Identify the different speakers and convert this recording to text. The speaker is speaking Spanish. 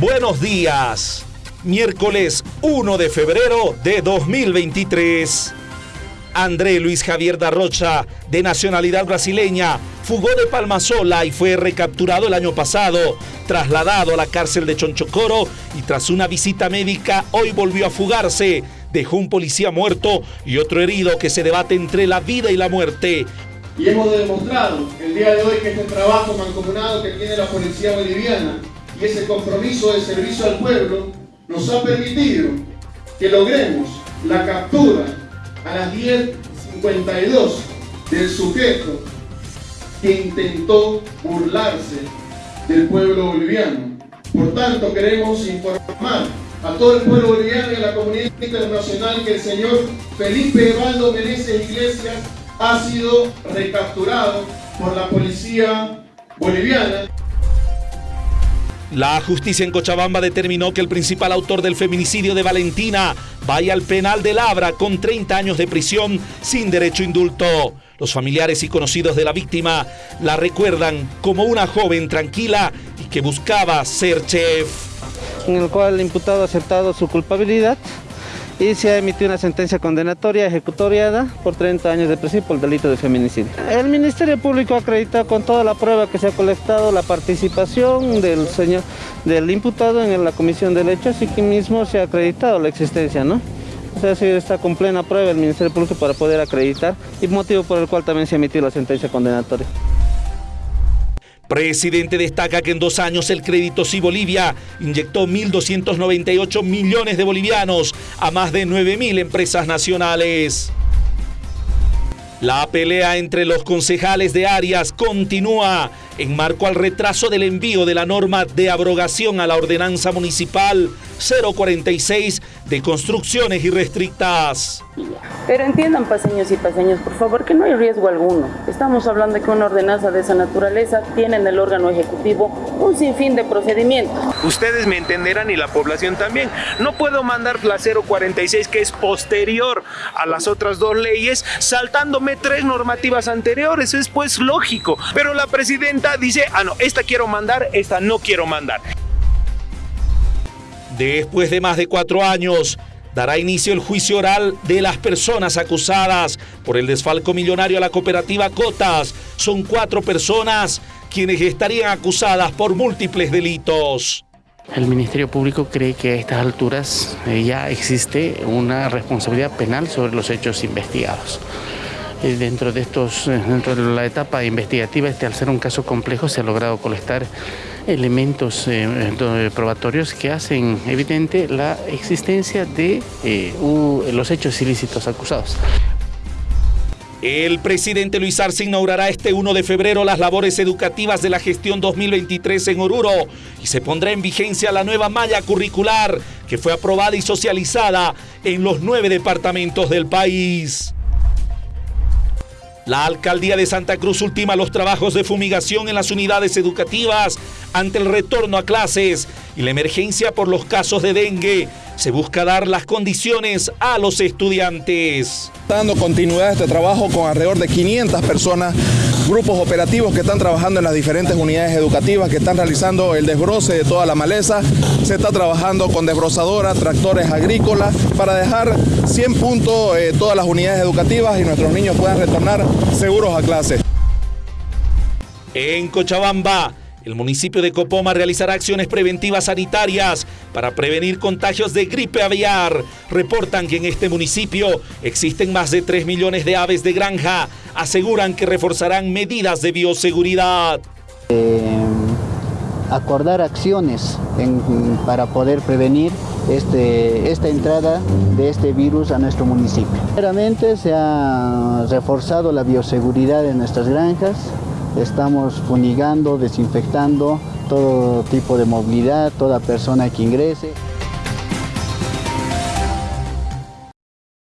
Speaker 1: Buenos días. Miércoles 1 de febrero de 2023. André Luis Javier Darrocha, de nacionalidad brasileña, fugó de Palmasola y fue recapturado el año pasado, trasladado a la cárcel de Chonchocoro y tras una visita médica hoy volvió a fugarse. Dejó un policía muerto y otro herido que se debate entre la vida y la muerte.
Speaker 2: Y hemos demostrado el día de hoy que este trabajo mancomunado que tiene la policía boliviana ese compromiso de servicio al pueblo nos ha permitido que logremos la captura a las 10.52 del sujeto que intentó burlarse del pueblo boliviano. Por tanto, queremos informar a todo el pueblo boliviano y a la comunidad internacional que el señor Felipe Evaldo Meneses Iglesias ha sido recapturado por la policía boliviana.
Speaker 1: La justicia en Cochabamba determinó que el principal autor del feminicidio de Valentina vaya al penal de Labra con 30 años de prisión sin derecho a indulto. Los familiares y conocidos de la víctima la recuerdan como una joven tranquila y que buscaba ser chef.
Speaker 3: En el cual el imputado ha aceptado su culpabilidad y se ha emitido una sentencia condenatoria ejecutoriada por 30 años de prisión por el delito de feminicidio. El Ministerio Público acredita con toda la prueba que se ha colectado la participación del señor del imputado en la comisión del hecho, así que mismo se ha acreditado la existencia, ¿no? O sea, sí está con plena prueba el Ministerio Público para poder acreditar y motivo por el cual también se ha emitido la sentencia condenatoria.
Speaker 1: Presidente destaca que en dos años el Crédito Sí Bolivia inyectó 1.298 millones de bolivianos a más de 9.000 empresas nacionales. La pelea entre los concejales de Arias continúa en marco al retraso del envío de la norma de abrogación a la ordenanza municipal 046 de construcciones irrestrictas.
Speaker 4: Pero entiendan paseños y paseños, por favor, que no hay riesgo alguno. Estamos hablando de que una ordenanza de esa naturaleza tiene en el órgano ejecutivo un sinfín de procedimientos.
Speaker 5: Ustedes me entenderán y la población también. No puedo mandar la 046 que es posterior a las otras dos leyes, saltándome tres normativas anteriores. Es pues lógico. Pero la presidenta dice, ah no, esta quiero mandar, esta no quiero mandar.
Speaker 1: Después de más de cuatro años, dará inicio el juicio oral de las personas acusadas por el desfalco millonario a la cooperativa Cotas. Son cuatro personas quienes estarían acusadas por múltiples delitos.
Speaker 6: El Ministerio Público cree que a estas alturas eh, ya existe una responsabilidad penal sobre los hechos investigados. Eh, dentro de estos, eh, dentro de la etapa investigativa, este, al ser un caso complejo, se ha logrado colectar elementos eh, probatorios que hacen evidente la existencia de los hechos ilícitos acusados.
Speaker 1: El presidente Luis Arce inaugurará este 1 de febrero las labores educativas de la gestión 2023 en Oruro y se pondrá en vigencia la nueva malla curricular que fue aprobada y socializada en los nueve departamentos del país. La alcaldía de Santa Cruz ultima los trabajos de fumigación en las unidades educativas ante el retorno a clases y la emergencia por los casos de dengue. Se busca dar las condiciones a los estudiantes.
Speaker 7: Dando continuidad a este trabajo con alrededor de 500 personas grupos operativos que están trabajando en las diferentes unidades educativas, que están realizando el desbroce de toda la maleza. Se está trabajando con desbrozadoras, tractores agrícolas, para dejar 100 puntos eh, todas las unidades educativas y nuestros niños puedan retornar seguros a clase.
Speaker 1: En Cochabamba, el municipio de Copoma realizará acciones preventivas sanitarias para prevenir contagios de gripe aviar. Reportan que en este municipio existen más de 3 millones de aves de granja. Aseguran que reforzarán medidas de bioseguridad.
Speaker 8: Eh, acordar acciones para poder prevenir este, esta entrada de este virus a nuestro municipio. Primeramente se ha reforzado la bioseguridad de nuestras granjas, Estamos funigando, desinfectando todo tipo de movilidad, toda persona que ingrese.